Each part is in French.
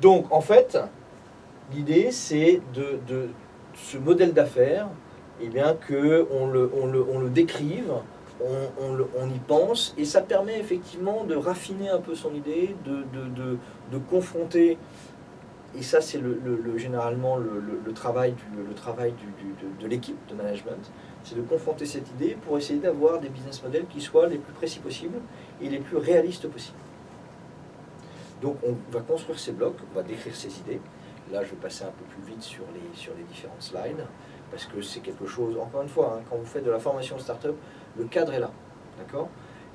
Donc, en fait, l'idée, c'est de, ce modèle d'affaires, eh bien, qu'on le, on le, décrive, on, y pense, et ça permet effectivement de raffiner un peu son idée, de, confronter, et ça c'est le, le- le- généralement le, travail, de l'équipe de management, c'est de confronter cette idée pour essayer d'avoir des business models qui soient les plus précis possibles et les plus réalistes possibles. Donc on va construire ces blocs, on va décrire ces idées. Là, je vais passer un peu plus vite sur les, sur les différentes slides, parce que c'est quelque chose, encore une fois, hein, quand vous faites de la formation startup, le cadre est là, d'accord?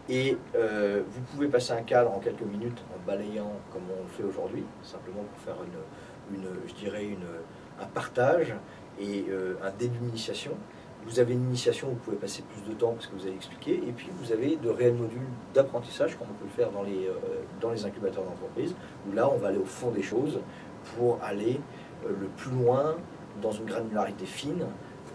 Et euh, vous pouvez passer un cadre en quelques minutes en balayant comme on le fait aujourd'hui, simplement pour faire une, une, un partage et euh, un début d'initiation. Vous avez une initiation, vous pouvez passer plus de temps parce que vous avez expliqué, et puis vous avez de réels modules d'apprentissage, comme on peut le faire dans les, euh, dans les incubateurs d'entreprise, où là on va aller au fond des choses pour aller euh, le plus loin dans une granularité fine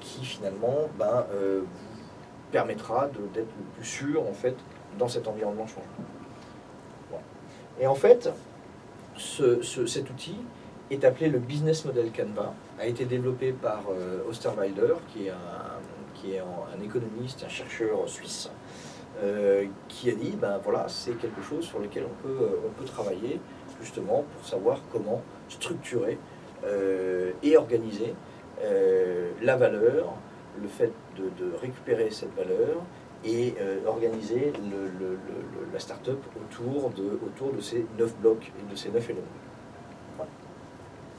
qui finalement ben, euh, vous permettra d'être le plus sûr en fait dans cet environnement changeant. Voilà. Et en fait, ce- ce- cet outil est appelé le Business Model Canva, a été développé par euh, Osterwalder, qui est, un, qui est un, économiste, un chercheur suisse, euh, qui a dit, ben voilà, c'est quelque chose sur lequel on peut, euh, on peut travailler justement pour savoir comment structurer euh, et organiser la valeur, le fait de, récupérer cette valeur et organiser la start-up autour de, autour de ces neuf blocs et de ces neuf éléments.